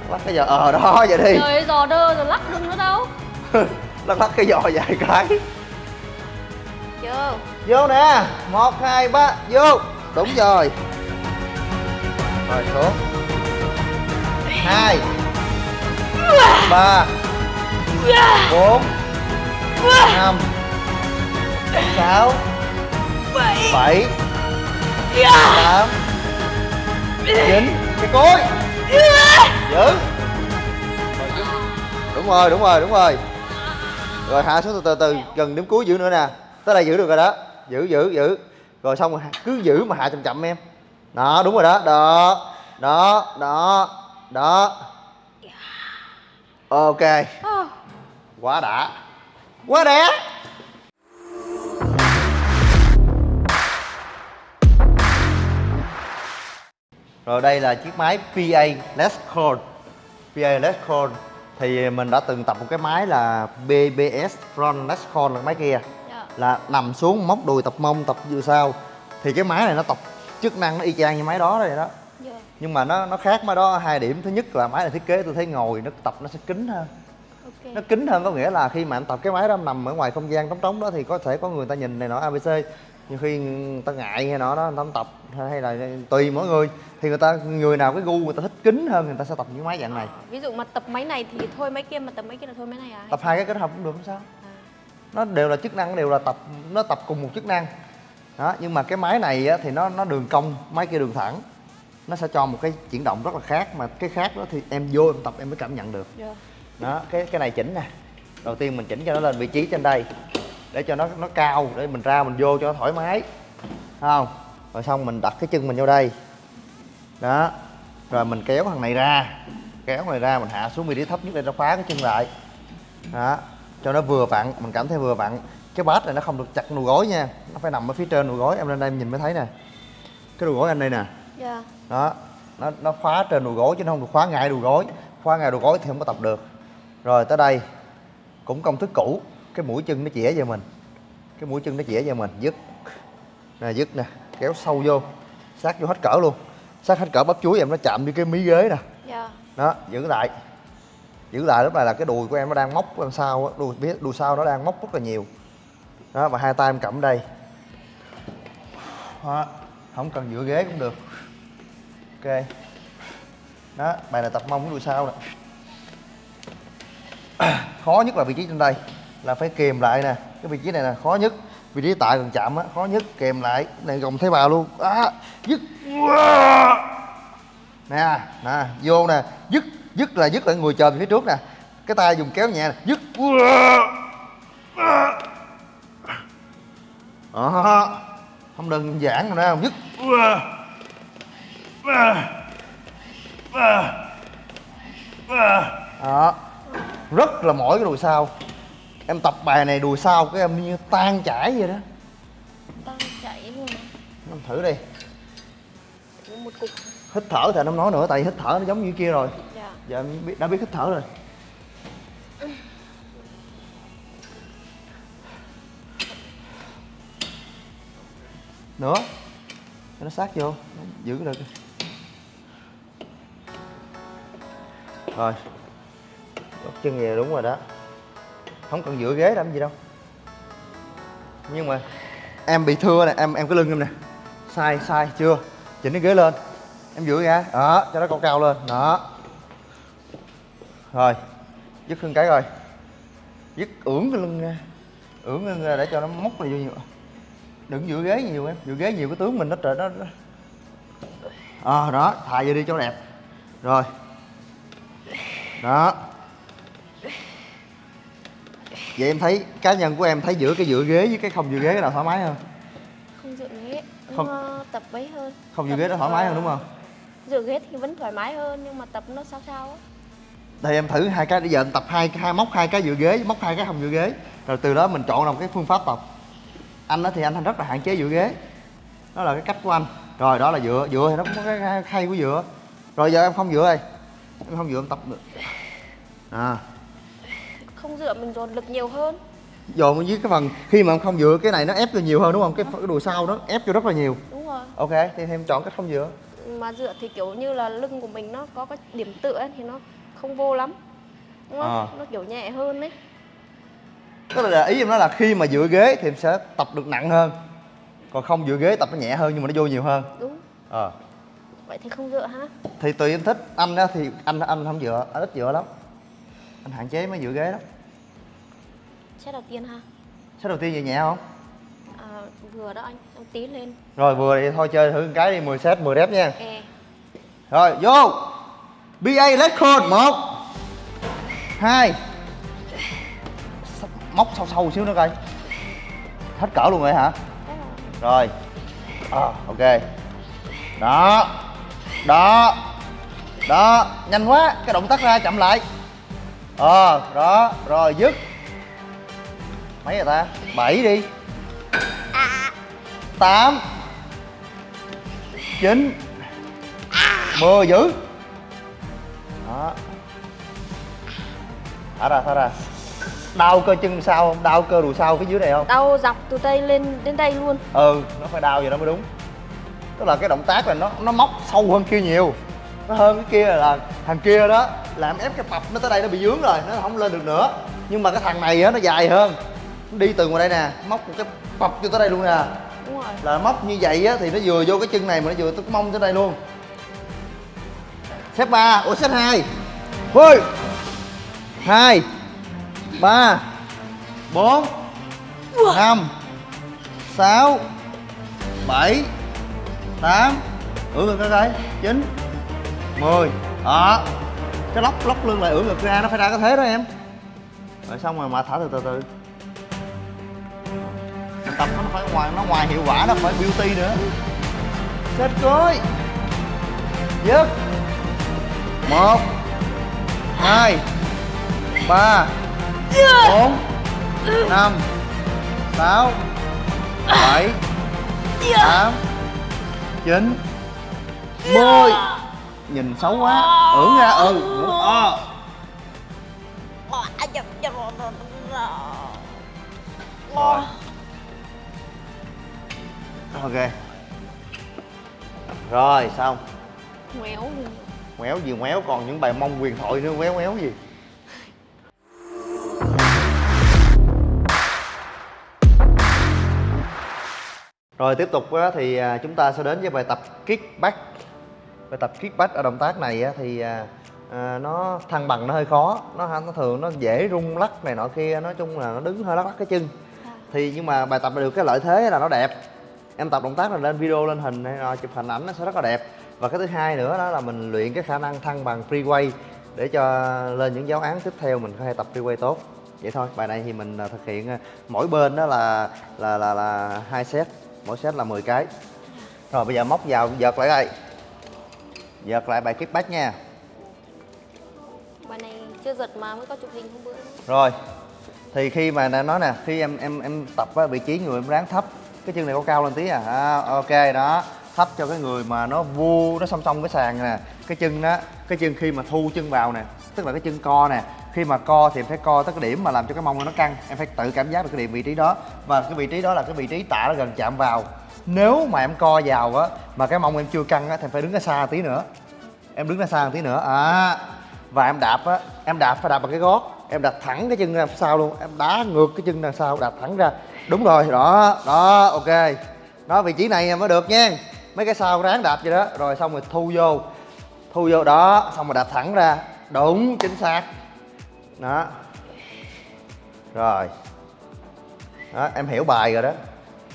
Lắc cái giò ờ đó vậy đi. Trời giò đơ rồi lắc đừng nữa đâu? [LAUGHS] Lắc lắc cái giò vài cái. Chưa vô nè. Một hai ba vô. Đúng rồi. Rồi xuống hai. Ba. Bốn. Năm. Sáu. Bảy. Tám. Chín. Cái cối. Giữ. Đúng rồi đúng rồi đúng rồi. Rồi hạ xuống từ từ từ gần đến cuối giữ nữa nè. Tới đây giữ được rồi đó. Giữ giữ giữ. Rồi xong rồi, cứ giữ mà hạ chậm chậm em. Đó, đúng rồi đó. Đó đó đó đó. Ok. Ờ, quá đã. Quá đẹp rồi đây là chiếc máy PA Les Call PA Les Call thì mình đã từng tập một cái máy là BBS Front Les Call là cái máy kia. Dạ. Là nằm xuống móc đùi tập mông tập vừa sau thì cái máy này nó tập chức năng nó y chang như máy đó rồi đó nhưng mà nó nó khác máy đó hai điểm thứ nhất là máy này thiết kế tôi thấy ngồi nó tập nó sẽ kín hơn. Ok. Nó kín hơn có nghĩa là khi mà anh tập cái máy đó em nằm ở ngoài không gian trống trống đó thì có thể có người ta nhìn này nọ abc nhiều khi người ta ngại hay nọ đó người ta không tập hay là tùy mỗi người. Thì người ta người nào cái gu người ta thích kín hơn người ta sẽ tập những máy dạng này. Ví dụ mà tập máy này thì thôi máy kia mà tập máy kia là thôi máy này à? Tập hai cái kết hợp cũng được không sao. À. nó đều là chức năng đều là tập nó tập cùng một chức năng. Đó nhưng mà cái máy này á, thì nó nó đường cong máy kia đường thẳng nó sẽ cho một cái chuyển động rất là khác mà cái khác đó thì em vô em tập em mới cảm nhận được. Dạ. Đó cái cái này chỉnh nè. Đầu tiên mình chỉnh cho nó lên vị trí trên đây để cho nó nó cao để mình ra mình vô cho nó thoải mái. Thấy không? Rồi xong mình đặt cái chân mình vô đây. Đó rồi mình kéo thằng này ra. Kéo này ra mình hạ xuống vị trí thấp nhất để nó khóa cái chân lại. Đó cho nó vừa vặn mình cảm thấy vừa vặn. Cái bát này nó không được chặt đùi gối nha nó phải nằm ở phía trên đùi gối em lên đây em nhìn mới thấy nè. Cái đùi gối anh đây nè. Dạ đó nó nó khóa trên đùi gối chứ nó không được khóa ngay đùi gối. Khóa ngay đùi gối thì không có tập được. Rồi tới đây cũng công thức cũ cái mũi chân nó chĩa về mình. Cái mũi chân nó chĩa về mình dứt. Nè dứt nè kéo sâu vô sát vô hết cỡ luôn. Sát hết cỡ bắp chuối em nó chạm vô cái mí ghế nè. Dạ. Đó giữ lại. Giữ lại lúc này là cái đùi của em nó đang móc đằng sau đùi biết đùi sau nó đang móc rất là nhiều. Đó và hai tay em cầm đây. Đó. không cần dựa ghế cũng được ok. Đó, bài này tập mông cái đuôi sau nè. [COUGHS] Khó nhất là vị trí trên đây, là phải kềm lại nè. Cái vị trí này là khó nhất. Vị trí tại gần chạm á, khó nhất, kềm lại. Cái này gồng thấy bà luôn. Á, dứt. Nè nè, vô nè. Dứt dứt là dứt lại người chờ phía trước nè. Cái tay dùng kéo nhẹ nè. Dứt. Đó, không đơn giản rồi nè dứt đó. Rất là mỏi cái đùi sau. Em tập bài này đùi sau cái em như tan chảy vậy đó. Đang chạy luôn em thử đi. Một cục. Hít thở thì không nói nữa tại hít thở nó giống như kia rồi. Dạ. Giờ em biết, đã biết hít thở rồi. Nữa. Cho nó sát vô. Giữ được rồi góc chân về đúng rồi đó. Không cần dựa ghế làm gì đâu. Nhưng mà em bị thưa nè em em cái lưng em nè. Sai sai chưa. Chỉnh cái ghế lên. Em dựa ra. Đó cho nó cao cao lên. Đó. Rồi dứt hơn cái rồi. Dứt ưỡn cái lưng ra. Ưỡn lưng ra để cho nó móc này vô nhiều. Đừng dựa ghế nhiều em. Dựa ghế nhiều cái tướng mình nó trời nó ờ à, đó. Thà vô đi cho đẹp. Rồi đó. Vậy em thấy cá nhân của em thấy giữa cái dựa ghế với cái không dựa ghế cái nào thoải mái hơn? Không dựa ghế Không. Nó tập ấy hơn. Không dựa Tập, ghế nó thoải mái hơn ờ, đúng không? Dựa ghế thì vẫn thoải mái hơn Nhưng mà tập nó sao sao á. Thì em thử hai cái bây giờ em tập hai hai móc hai cái dựa ghế móc hai cái không dựa ghế. Rồi từ đó mình chọn ra một cái phương pháp tập. Anh đó thì anh rất là hạn chế dựa ghế. Đó là cái cách của anh. Rồi đó là dựa dựa thì nó cũng có cái hay- của dựa rồi giờ em không dựa đây em không dựa em tập được à. Không dựa mình dồn lực nhiều hơn. Dồn dưới cái phần khi mà em không dựa cái này nó ép vô nhiều hơn đúng không? Cái, cái đùi sau nó ép vô rất là nhiều. Đúng rồi. Ok thì em chọn cách không dựa. Mà dựa thì kiểu như là lưng của mình nó có cái điểm tựa ấy, thì nó không vô lắm. Đúng không? À. Nó kiểu nhẹ hơn đấy tức là ý em nói là khi mà dựa ghế thì em sẽ tập được nặng hơn. Còn không dựa ghế tập nó nhẹ hơn nhưng mà nó vô nhiều hơn. Đúng. Ờ Vậy thì không dựa ha thì tùy em thích. Anh á thì anh anh không dựa. Anh ít dựa lắm. Anh hạn chế mấy dựa ghế lắm. Set đầu tiên ha set đầu tiên về nhẹ không? À, Vừa đó anh. Em tí lên. Rồi vừa thì thôi chơi thử một cái đi. 10 set 10 rep nha. E rồi vô. Ba call một hai. Móc sâu sâu xíu nữa coi. Hết cỡ luôn rồi hả? Rồi. À, ok. Đó đó. Đó nhanh quá cái động tác ra chậm lại. Ờ đó rồi dứt. Mấy rồi ta? Bảy đi. Tám. Chín. Mười giữ đó. Thả ra thả ra. Đau cơ chân sau không? Đau cơ đùi sau phía dưới này không? Đau dọc từ đây lên đến đây luôn. Ừ nó phải đau vậy đó mới đúng tức là cái động tác là nó nó móc sâu hơn kia nhiều. Nó hơn cái kia là thằng kia đó làm ép cái bập nó tới đây nó bị dướng rồi nó không lên được nữa. Nhưng mà cái thằng này á nó dài hơn. Nó đi từ ngoài đây nè móc một cái bập cho tới đây luôn nè. Đúng rồi. Là móc như vậy á thì nó vừa vô cái chân này mà nó vừa tới mông tới đây luôn. Xếp ba ủa xếp hai. Thôi hai. Ba. Bốn. Năm. Sáu. Bảy tám, ưỡn ngực ra coi chín, mười. Đó. Cái lóc lóc lưng lại ưỡn ngực ra, nó phải ra cái thế đó em. Rồi xong rồi mà thả từ từ từ. Tập nó phải ngoài, nó ngoài hiệu quả, nó phải beauty nữa. Set cuối dứt. Một, hai, ba, bốn, năm, sáu, bảy, tám chín. Mười. Nhìn xấu quá. Ưỡn ra ừ. Ờ. Rồi. Ok. Rồi xong. Ngoéo ngoéo gì ngoéo còn những bài mông quyền thoại nữa ngoéo ngoéo gì rồi tiếp tục thì à, chúng ta sẽ đến với bài tập kickback. Bài tập kickback ở động tác này thì à, à, nó thăng bằng, nó hơi khó. Nó nó thường nó dễ rung lắc này nọ kia, nói chung là nó đứng hơi lắc lắc cái chân. Thì nhưng mà bài tập này được cái lợi thế là nó đẹp. Em tập động tác này lên video, lên hình hay là chụp hình ảnh nó sẽ rất là đẹp. Và cái thứ hai nữa đó là mình luyện cái khả năng thăng bằng free way để cho lên những giáo án tiếp theo mình có thể tập free way tốt. Vậy thôi, bài này thì mình thực hiện mỗi bên đó là là là là hai set mỗi set là 10 cái. Rồi bây giờ móc vào giật lại đây. Giật lại bài kickback nha. Bài này chưa giật mà mới có chụp hình hôm bữa. Rồi thì khi mà nói nè khi em em em tập á, vị trí người em ráng thấp. Cái chân này có cao lên tí à, à ok đó. Thấp cho cái người mà nó vu nó song song với sàn nè. Cái chân đó cái chân khi mà thu chân vào nè tức là cái chân co nè. Khi mà co thì em phải co tới cái điểm mà làm cho cái mông nó căng. Em phải tự cảm giác được cái điểm vị trí đó. Và cái vị trí đó là cái vị trí tạ nó gần chạm vào. Nếu mà em co vào á, mà cái mông em chưa căng á, thì em phải đứng ra xa tí nữa. Em đứng ra xa một tí nữa. À và em đạp á, em đạp phải đạp bằng cái gót. Em đạp thẳng cái chân ra sau luôn. Em đá ngược cái chân đằng sau, đạp thẳng ra. Đúng rồi, đó đó, ok. Đó, vị trí này mới được nha. Mấy cái sau ráng đạp vậy đó. Rồi xong rồi thu vô. Thu vô đó, xong rồi đạp thẳng ra đúng, chính xác. Đó. Rồi. Đó, em hiểu bài rồi đó.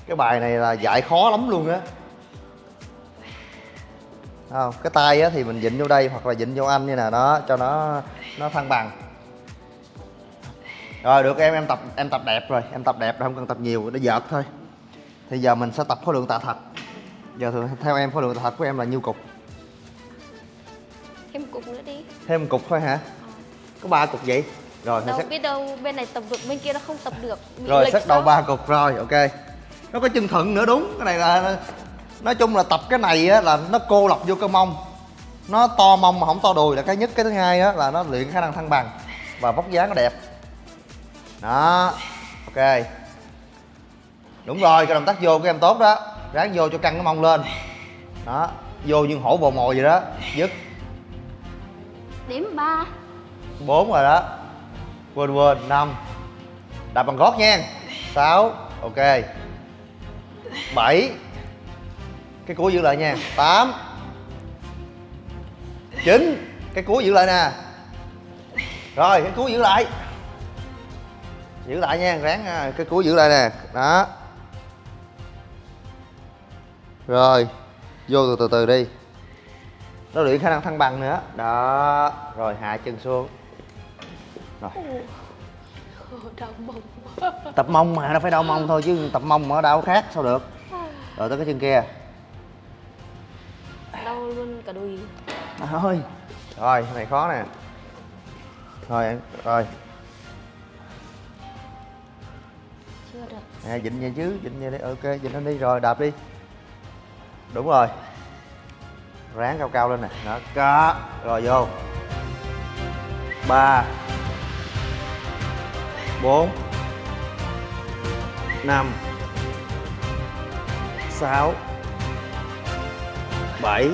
Cái bài này là dạy khó lắm luôn á. Không? Cái tay á thì mình dịnh vô đây hoặc là dịnh vô anh như nè đó cho nó nó thăng bằng. Rồi, được, em em tập em tập đẹp rồi. Em tập đẹp rồi, không cần tập nhiều, để vợt thôi. Thì giờ mình sẽ tập khối lượng tạ thật. Giờ thường theo em, khối lượng tạ thật của em là nhiêu cục? Thêm cục nữa đi thêm một cục thôi hả? Có ba cục vậy? Rồi đâu xét biết đâu bên này tập được bên kia nó không tập được. Bị rồi xét đầu ba cục rồi ok. Nó có chân thuận nữa đúng. Cái này là nói chung là tập cái này á là nó cô lập vô cơ mông. Nó to mông mà không to đùi là cái nhất. Cái thứ hai á là nó luyện khả năng thăng bằng và vóc dáng nó đẹp. Đó ok. Đúng rồi cái động tác vô của em tốt đó. Ráng vô cho căng cái mông lên. Đó vô như hổ bồ mồi vậy đó. Dứt điểm ba. Bốn rồi đó. Quên quên. Năm. Đạp bằng gót nha. Sáu. Ok. Bảy. Cái cuối giữ lại nha. Tám. Chín. Cái cuối giữ lại nè. Rồi, cái cuối giữ lại. Giữ lại nha, ráng nha. cái cuối giữ lại nè. Đó. Rồi. Vô từ từ từ đi nó luyện khả năng thăng bằng nữa. Đó rồi hạ chân xuống. Rồi. Đau mông tập mông mà nó phải đau mông thôi chứ tập mông mà đau khác sao được? Rồi tới cái chân kia. Đau luôn cả đùi. Thôi. Rồi này khó nè. Rồi em- rồi. Chưa được. Nè dịnh vậy chứ dịnh vậy đi. Ok dịnh lên đi rồi đạp đi. Đúng rồi ráng cao cao lên nè. Đó, có. Rồi, vô. Ba. Bốn. Năm. Sáu. Bảy.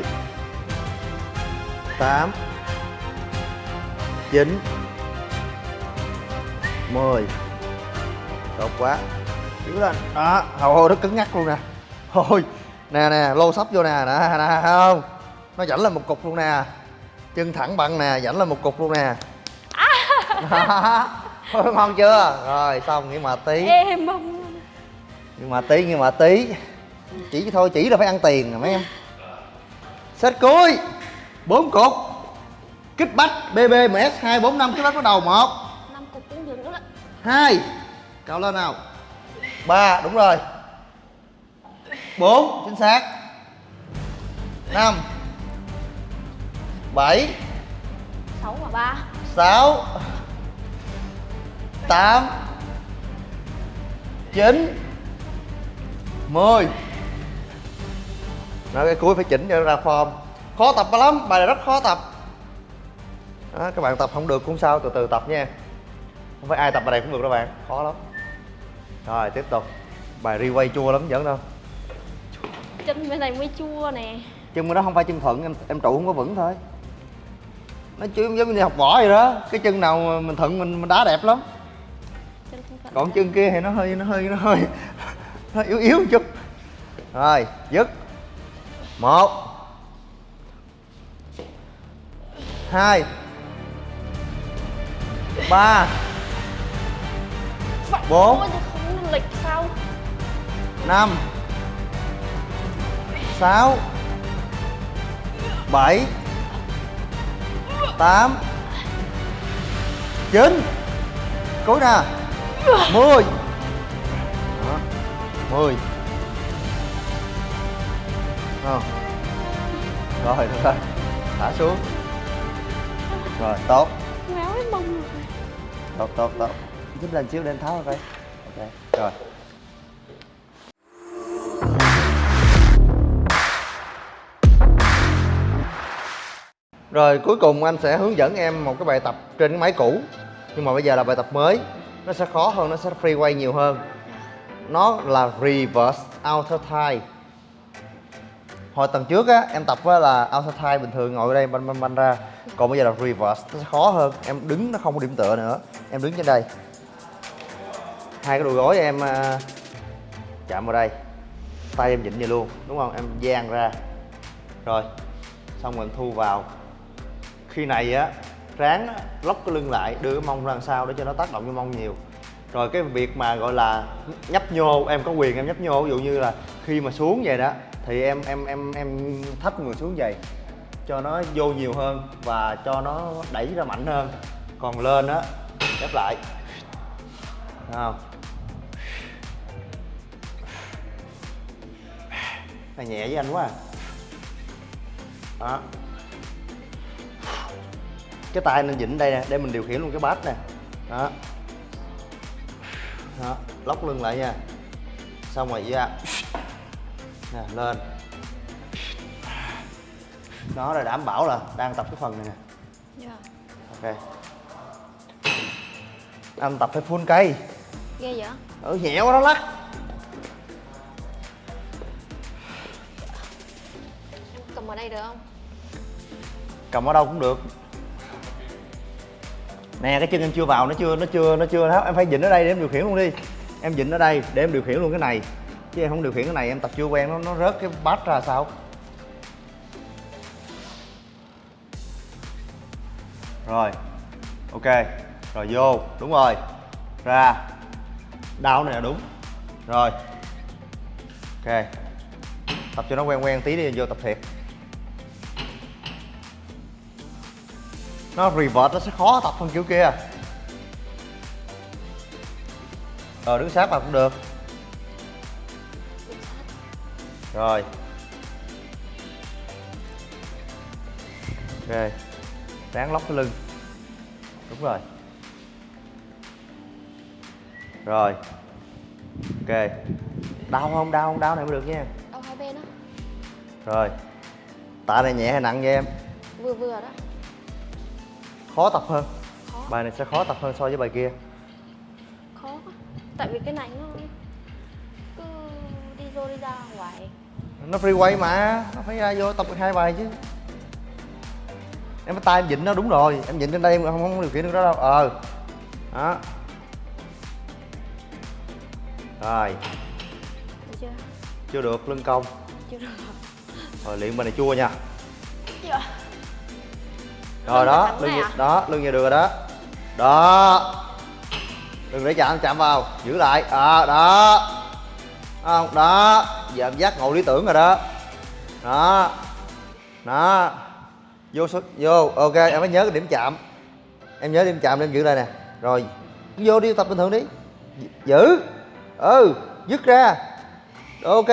Tám. Chín. Mười. Tốt quá. Giữ lên. Đó hồi nó cứng ngắc luôn nè. Thôi, nè nè, lô sắp vô nè. Nè nè, không? Nó dẫn lên một cục luôn nè. Chân thẳng bằng nè dẫn lên một cục luôn nè. [LAUGHS] Đó ngon chưa? Rồi xong nghỉ mà tí. Mông luôn nhưng mà tí nhưng mà tí. Chỉ thôi chỉ là phải ăn tiền rồi mấy em. Set cuối bốn cục. Kích bách bbms hai bốn năm. Kích bách bắt đầu một. Năm cục cũng được nữa đó. Hai. Cao lên nào. Ba đúng rồi. Bốn chính xác. Năm bảy. Sáu và ba. Sáu. Tám. Chín. Mười. Nói cái cuối phải chỉnh cho ra form. Khó tập lắm, bài này rất khó tập. Đó, Các bạn tập không được cũng sao, từ từ tập nha. Không phải ai tập bài này cũng được đâu bạn, khó lắm. Rồi tiếp tục. Bài replay chua lắm vẫn đâu. Chân bên này mới chua nè. Chân nó không phải chân thuận, em em trụ không có vững thôi Nó chứ giống như học võ vậy đó. Cái chân nào mình thuận mình, mình đá đẹp lắm. Chân còn chân kia thì nó hơi nó hơi nó hơi [LAUGHS] nó yếu yếu một chút. Rồi dứt. Một. Hai. Ba. Bốn. năm. Sáu. Bảy tám. Chín. Cuối nè mười. Mười. Ờ. rồi được rồi. Thả xuống. Rồi tốt. Ngáo cái mông rồi tốt tốt tốt. Giúp lên xíu để em tháo coi. Ok rồi Rồi cuối cùng anh sẽ hướng dẫn em một cái bài tập trên cái máy cũ. Nhưng mà bây giờ là bài tập mới. Nó sẽ khó hơn, nó sẽ free quay nhiều hơn. Nó là reverse outer thigh Hồi tuần trước á, em tập á là outer thigh bình thường ngồi ở đây banh banh banh ra. Còn bây giờ là reverse, nó sẽ khó hơn. Em đứng nó không có điểm tựa nữa. Em đứng trên đây. Hai cái đùi gối em ờ, chạm vào đây. Tay em vịn vậy luôn, đúng không? Em dang ra. Rồi, xong rồi em thu vào khi này á ráng á, lóc cái lưng lại đưa cái mông ra sau để cho nó tác động vô mông nhiều. Rồi cái việc mà gọi là nhấp nhô em có quyền em nhấp nhô ví dụ như là khi mà xuống vậy đó thì em em em em thấp người xuống vậy cho nó vô nhiều hơn và cho nó đẩy ra mạnh hơn. Còn lên á ép lại. Đúng không? Này nhẹ với anh quá à. đó cái tay nên vịn đây nè để mình điều khiển luôn cái bát nè. Đó. Đó lóc lưng lại nha. Xong rồi ra nè lên. Đó là đảm bảo là đang tập cái phần này nè. Dạ. Ok. Anh tập phải full cây. Ghê vậy? Ừ nhẹ quá đó lắc. Em cầm ở đây được không? Cầm ở đâu cũng được nè, cái chân em chưa vào, nó chưa nó chưa nó chưa tháo em phải dịnh ở đây để em điều khiển luôn đi. Em dịnh ở đây để em điều khiển luôn cái này. Chứ em không điều khiển cái này, em tập chưa quen, nó nó rớt cái bát ra sao? Rồi, ok. Rồi vô, đúng rồi. Ra. Đau này là đúng. Rồi. Ok. Tập cho nó quen quen tí đi vô tập thiệt. Nó revert nó sẽ khó tập hơn kiểu kia. Rồi đứng sát vào cũng được. Rồi. Ok ráng lóc cái lưng. Đúng rồi. Rồi. Ok. Đau không? Đau không? Đau này mới được nha. Đau hai bên á. Rồi. Tạ này nhẹ hay nặng vậy em? Vừa vừa đó khó tập hơn. Khó bài này sẽ khó tập hơn so với bài kia. Khó quá. Tại vì cái này nó cứ đi vô đi ra hoài. Nó free quay mà nó phải ra vô tập được hai bài chứ. Em phải tay em vịn nó đúng rồi em vịn trên đây em không, không điều khiển được đó đâu. Ờ. Đó. Rồi. Được chưa? Chưa được lưng cong. Chưa được. Rồi luyện bài này chua nha. Chưa rồi đó lưng à? đó lưng như được rồi đó. Đó. Đừng để chạm chạm vào. Giữ lại. À, đó. Không? Đó. Giờ em giác ngộ lý tưởng rồi đó. Đó. Đó. Vô số vô. Ok em phải nhớ cái điểm chạm. Em nhớ điểm chạm em giữ lại nè. Rồi. Vô đi tập bình thường đi. Giữ. Ừ dứt ra. Ok.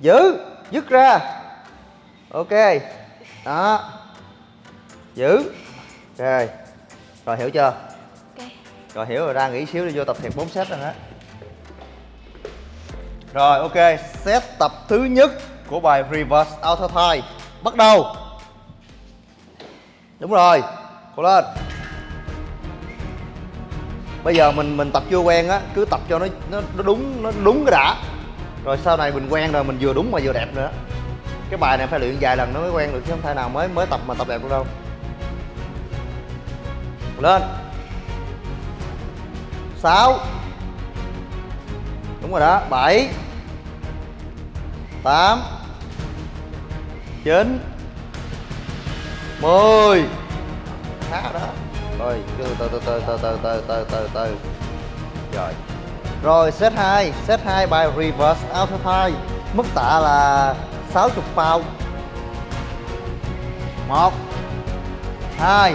Giữ dứt ra. Ok. Đó giữ ok rồi hiểu chưa? Ok. Rồi hiểu rồi ra nghỉ xíu đi vô tập thiệt 4 set rồi đó. Rồi ok set tập thứ nhất của bài reverse auto thigh bắt đầu. Đúng rồi cố lên. Bây giờ mình mình tập chưa quen á cứ tập cho nó nó, nó đúng nó đúng cái đã. Rồi sau này mình quen rồi mình vừa đúng mà vừa đẹp nữa. Cái bài này phải luyện vài lần nó mới quen được chứ không thể nào mới mới tập mà tập đẹp được đâu lên. Sáu. Đúng rồi đó, bảy. Tám. Chín. Mười. Khá đó. Rồi, từ từ từ từ từ từ từ từ từ từ. Rồi. Rồi, set 2 set 2 bài reverse auto thigh mức tạ là 60 pound một. Hai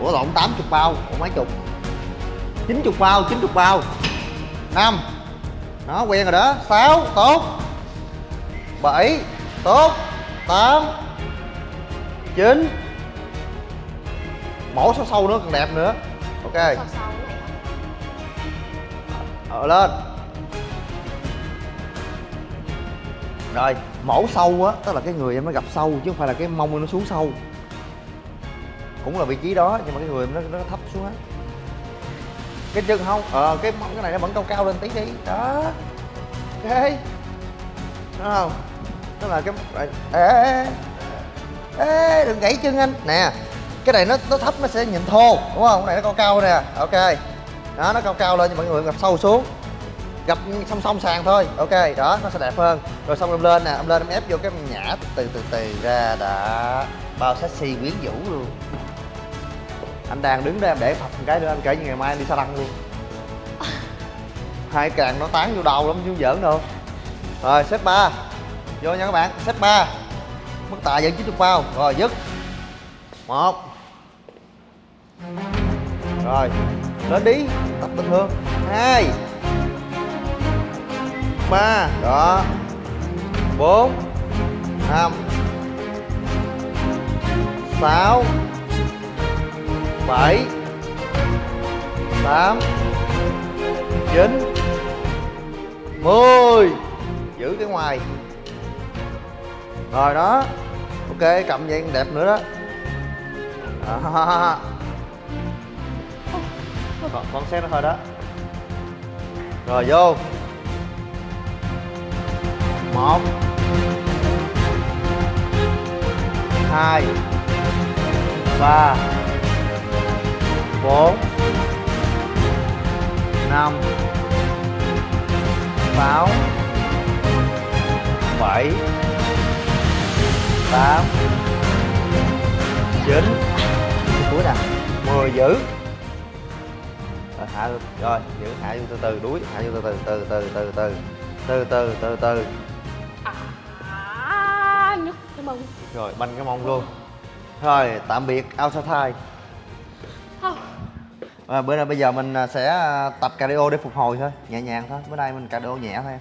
ủa lộn 80 pound ủa mấy chục? 90 pound 90 pound năm. Nó quen rồi đó. 6 tốt. 7 tốt. 8 9 mổ sâu sâu nữa còn đẹp nữa. Ok. Này ờ lên. Rồi mổ sâu á tức là cái người em nó gặp sâu chứ không phải là cái mông nó xuống sâu cũng là vị trí đó nhưng mà cái người nó, nó thấp xuống hết cái chân không ờ cái mông cái này nó vẫn cao cao lên tí đi. Đó. Ok đúng không tức là cái ê, ê, ê, đừng gãy chân anh. Nè cái này nó nó thấp nó sẽ nhìn thô đúng không? Cái này nó cao cao nè ok. Đó nó cao cao lên nhưng mọi người gặp sâu xuống. Gặp song song sàn thôi ok. Đó nó sẽ đẹp hơn. Rồi xong em lên nè em lên em ép vô cái nhã từ từ từ ra đã. Bao sexy quyến rũ luôn anh đang đứng đây em để phập một cái nữa anh kể như ngày mai anh đi xa lăng luôn. [LAUGHS] Hai càng nó tán vô đầu lắm chứ không giỡn đâu. Rồi set 3 vô nha các bạn set 3 mức tạ vẫn 90 bao rồi dứt. Một. Rồi lên đi. Tập bình thường. Hai. Ba. Đó. Bốn. Năm. Sáu bảy tám chín mười. Giữ cái ngoài. Rồi đó. Ok cầm vậy đẹp nữa đó. Đó. [LAUGHS] còn con xét nó thôi đó. Rồi vô. Một. Hai. Ba bốn. Năm. Sáu. Bảy. Tám. Chín. Cuối nè mười giữ rồi hạ rồi giữ hạ vô từ từ đuối hạ vô từ từ từ từ từ từ từ từ từ từ à nhức cái mông. Rồi banh cái mông luôn. Rồi tạm biệt outside không à, bữa nay bây giờ mình à, sẽ à, tập cardio để phục hồi thôi nhẹ nhàng thôi. Bữa nay mình cardio nhẹ thôi. Em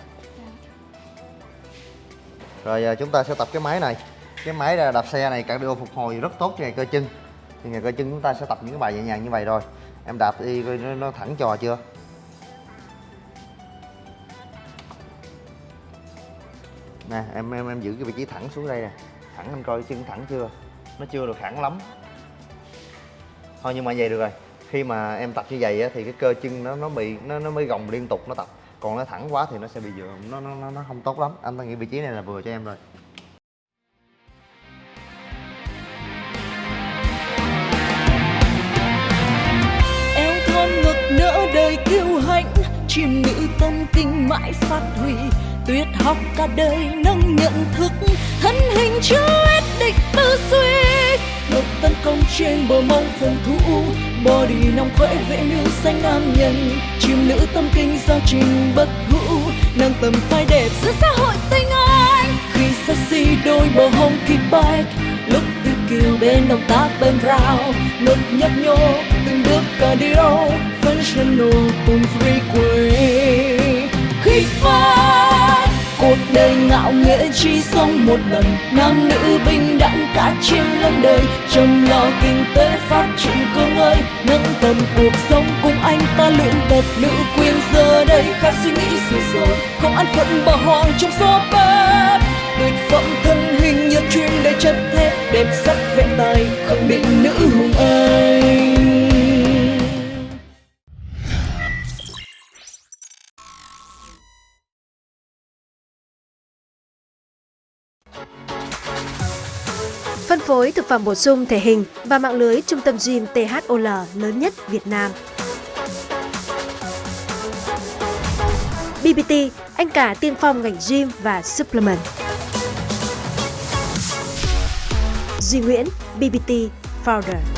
rồi à, chúng ta sẽ tập cái máy này. Cái máy đạp xe này cardio phục hồi rất tốt cho ngày cơ chân. Thì ngày cơ chân chúng ta sẽ tập những cái bài nhẹ nhàng như vậy rồi. Em đạp đi coi nó, nó thẳng trò chưa? Nè em em em giữ cái vị trí thẳng xuống đây nè. Thẳng anh coi chân thẳng chưa? Nó chưa được thẳng lắm. Thôi nhưng mà vậy được rồi khi mà em tập như vậy á, thì cái cơ chân nó nó bị nó nó mới gồng liên tục nó tập. Còn nó thẳng quá thì nó sẽ bị dựa nó nó nó, nó không tốt lắm. Anh ta nghĩ vị trí này là vừa cho em rồi. Eo thon ngực nỡ đời kiêu hãnh chim nữ tâm kinh mãi phát huy tuyệt học cả đời, nâng nhận thức, thân hình chưa ép địch tư duy. Ngực tấn công trên bờ mông phòng thủ body nòng khỏe vệ nữ xanh nam nhân chim nữ tâm kinh giao trình bất hủ nâng tầm phai đẹp giữa xã hội tinh anh. Khi sexy đôi bờ hông kịp bike lúc đi kiều bên động tác bên rào. Ngực nhấp nhô, từng bước cardio functional cùng free quay khi phai cuộc đời ngạo nghễ chỉ sống một lần. Nam nữ bình đẳng cả trên lẫn đời. Chăm lo kinh tế phát triển cương ơi. Nâng tầm cuộc sống cùng anh ta luyện tập. Nữ quyền giờ đây khác suy nghĩ xưa rồi không ăn phận bỏ hoang trong xó bếp. Tuyệt phẩm thân hình như chuyên để chất thép. Đẹp sắc vẹn tài khẳng định nữ hùng anh phối thực phẩm bổ sung thể hình và mạng lưới trung tâm gym THOL lớn nhất Việt Nam. BBT, anh cả tiên phong ngành gym và supplement. Duy Nguyễn, BBT Founder.